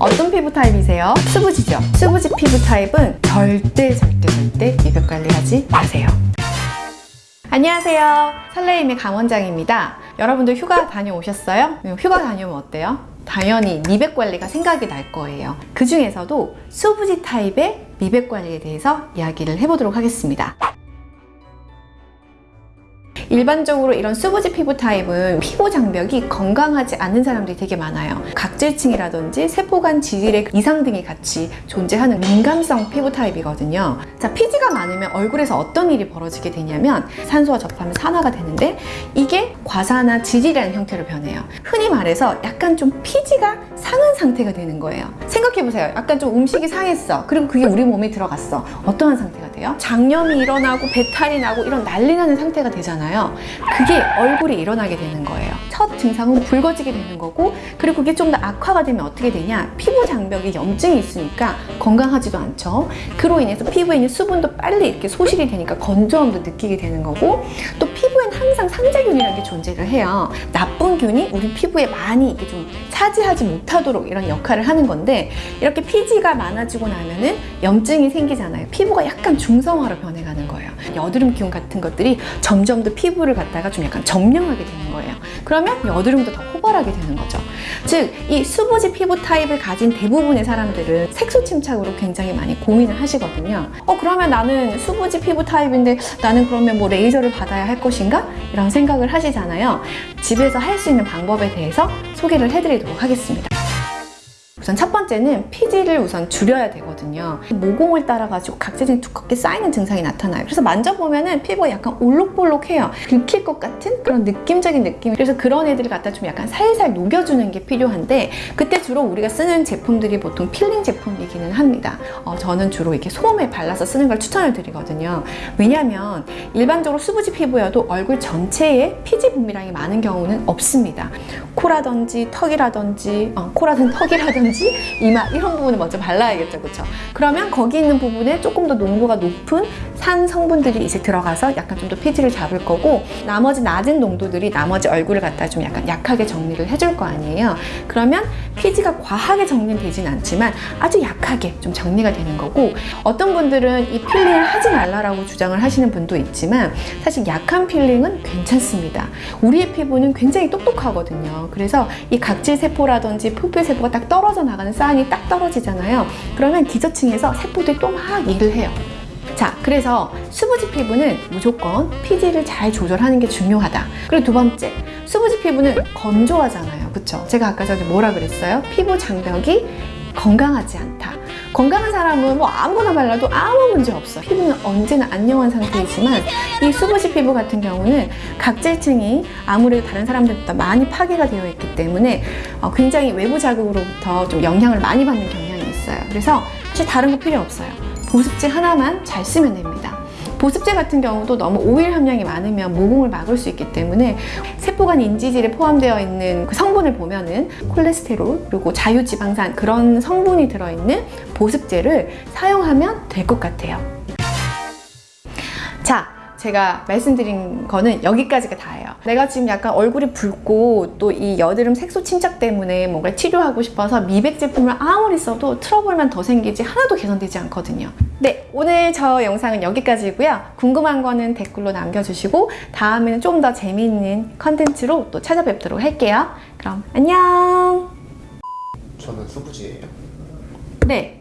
어떤 피부 타입이세요? 수부지죠? 수부지 피부 타입은 절대 절대 절대 미백 관리하지 마세요. 안녕하세요. 설레임의 강원장입니다. 여러분들 휴가 다녀오셨어요? 휴가 다녀오면 어때요? 당연히 미백 관리가 생각이 날 거예요. 그 중에서도 수부지 타입의 미백 관리에 대해서 이야기를 해보도록 하겠습니다. 일반적으로 이런 수부지 피부 타입은 피부 장벽이 건강하지 않은 사람들이 되게 많아요. 각질층이라든지 세포간 지질의 이상 등이 같이 존재하는 민감성 피부 타입이거든요. 자, 피지가 많으면 얼굴에서 어떤 일이 벌어지게 되냐면 산소와 접하면 산화가 되는데 이게 과산화 지질이라는 형태로 변해요. 흔히 말해서 약간 좀 피지가 상한 상태가 되는 거예요. 생각해보세요. 약간 좀 음식이 상했어. 그리고 그게 우리 몸에 들어갔어. 어떠한 상태가 돼요? 장염이 일어나고 배탈이 나고 이런 난리 나는 상태가 되잖아요. 그게 얼굴에 일어나게 되는 거예요. 첫 증상은 붉어지게 되는 거고 그리고 그게 좀 더 악화가 되면 어떻게 되냐 피부 장벽에 염증이 있으니까 건강하지도 않죠. 그로 인해서 피부에 있는 수분도 빨리 이렇게 소실이 되니까 건조함도 느끼게 되는 거고 또 피부엔 항상 상자균이라는 게 존재를 해요. 나쁜 균이 우리 피부에 많이 이렇게 좀 차지하지 못하도록 이런 역할을 하는 건데 이렇게 피지가 많아지고 나면은 염증이 생기잖아요. 피부가 약간 중성화로 변해가는 거예요. 여드름균 같은 것들이 점점 더 피부를 갖다가 좀 약간 점령하게 되는 거예요. 그러면 여드름도 더 호발하게 되는 거죠. 즉, 이 수부지 피부 타입을 가진 대부분의 사람들은 색소 침착으로 굉장히 많이 고민을 하시거든요. 어, 그러면 나는 수부지 피부 타입인데 나는 그러면 뭐 레이저를 받아야 할 것인가? 이런 생각을 하시잖아요. 집에서 할 수 있는 방법에 대해서 소개를 해드리도록 하겠습니다. 우선 첫 번째는 피지를 우선 줄여야 되거든요. 모공을 따라 가지고 각질이 두껍게 쌓이는 증상이 나타나요. 그래서 만져보면 은 피부가 약간 올록볼록해요. 긁힐 것 같은 그런 느낌적인 느낌. 그래서 그런 애들을 갖다 좀 약간 살살 녹여주는 게 필요한데 그때 주로 우리가 쓰는 제품들이 보통 필링 제품이기는 합니다. 어, 저는 주로 이렇게 솜에 발라서 쓰는 걸 추천을 드리거든요. 왜냐하면 일반적으로 수부지 피부여도 얼굴 전체에 피지 분비량이 많은 경우는 없습니다. 코라든지 턱이라든지 어, 코라든 턱이라든지 이마 이런 부분을 먼저 발라야겠죠 그렇죠 그러면 거기 있는 부분에 조금 더 농도가 높은 산 성분들이 이제 들어가서 약간 좀 더 피지를 잡을 거고 나머지 낮은 농도들이 나머지 얼굴을 갖다 좀 약간 약하게 정리를 해줄 거 아니에요 그러면 피지가 과하게 정리되진 않지만 아주 약하게 좀 정리가 되는 거고 어떤 분들은 이 peeling을 하지 말라라고 주장을 하시는 분도 있지만 사실 약한 peeling은 괜찮습니다 우리의 피부는 굉장히 똑똑하거든요 그래서 이 각질 세포라든지 표피 세포가 딱 떨어져 나가는 사인이 딱 떨어지잖아요. 그러면 기저층에서 세포들이 또 막 일을 해요. 자, 그래서 수부지 피부는 무조건 피지를 잘 조절하는 게 중요하다. 그리고 두 번째, 수부지 피부는 건조하잖아요. 그쵸? 제가 아까 전에 뭐라 그랬어요? 피부 장벽이 건강하지 않다. 건강한 사람은 뭐 아무거나 발라도 아무 문제 없어. 피부는 언제나 안녕한 상태이지만 이 수부지 피부 같은 경우는 각질층이 아무래도 다른 사람들보다 많이 파괴가 되어 있기 때문에 어, 굉장히 외부 자극으로부터 좀 영향을 많이 받는 경향이 있어요. 그래서 사실 다른 거 필요 없어요. 보습제 하나만 잘 쓰면 됩니다. 보습제 같은 경우도 너무 오일 함량이 많으면 모공을 막을 수 있기 때문에 세포간 인지질에 포함되어 있는 그 성분을 보면은 콜레스테롤 그리고 자유지방산 그런 성분이 들어있는 보습제를 사용하면 될 것 같아요. 자, 제가 말씀드린 거는 여기까지가 다예요. 내가 지금 약간 얼굴이 붉고 또 이 여드름 색소 침착 때문에 뭔가 치료하고 싶어서 미백 제품을 아무리 써도 트러블만 더 생기지 하나도 개선되지 않거든요. 네, 오늘 저 영상은 여기까지고요. 궁금한 거는 댓글로 남겨주시고 다음에는 좀 더 재미있는 컨텐츠로 또 찾아뵙도록 할게요. 그럼 안녕! 저는 수부지예요. 네,